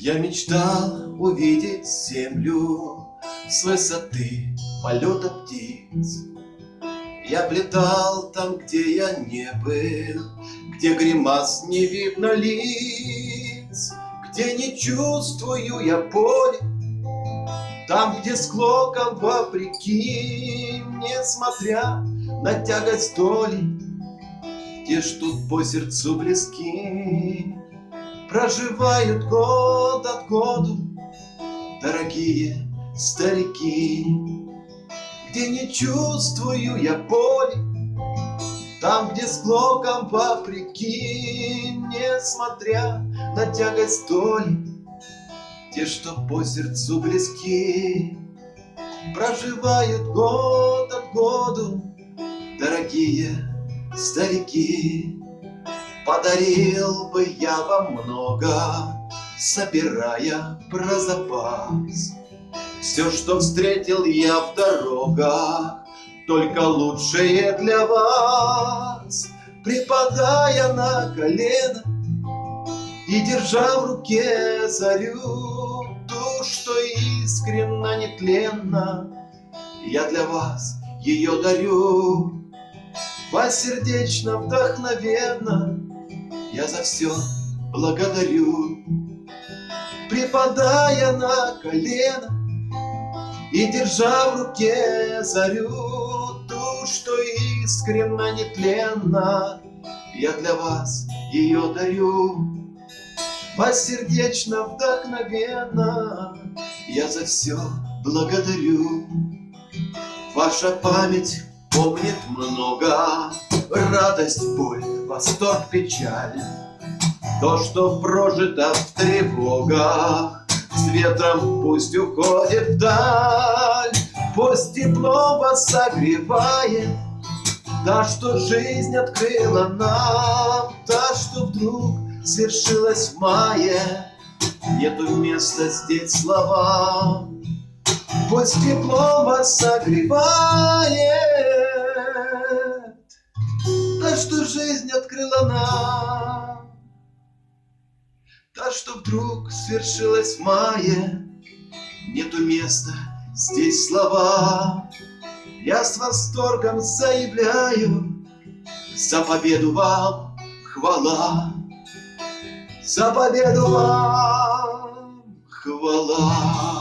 Я мечтал увидеть землю С высоты полета птиц. Я облетал там, где я не был, Где гримас не видно лиц, Где не чувствую я боли, Там, где склоком вопреки, Несмотря на тягость доли, Те, что по сердцу близки, Проживают год от году Дорогие старики где не чувствую я боли, Там, где с клоком вопреки, Несмотря на тягость доли, Те, что по сердцу близки, Проживают год от году, Дорогие старики. Подарил бы я вам много, Собирая про запас, все, что встретил я в дорогах, Только лучшее для вас. Припадая на колено И держа в руке зарю, Ту, что искренно, нетленно, Я для вас ее дарю. Вас сердечно, вдохновенно Я за все благодарю. Припадая на колено и держа в руке зарю, ту, что искренно, нетленно, Я для вас ее дарю. Вас сердечно, вдохновенно, Я за все благодарю. Ваша память помнит много, Радость, боль, восторг, печаль, То, что прожито в тревогах, с ветром пусть уходит вдаль, Пусть тепло вас согревает, Та, что жизнь открыла нам, Та, что вдруг свершилась в мае, Нету места здесь словам. Пусть тепло вас согревает, что жизнь открыла нам. Та, что вдруг свершилась в мае, Нету места здесь слова. Я с восторгом заявляю, За победу вам хвала, За победу вам хвала.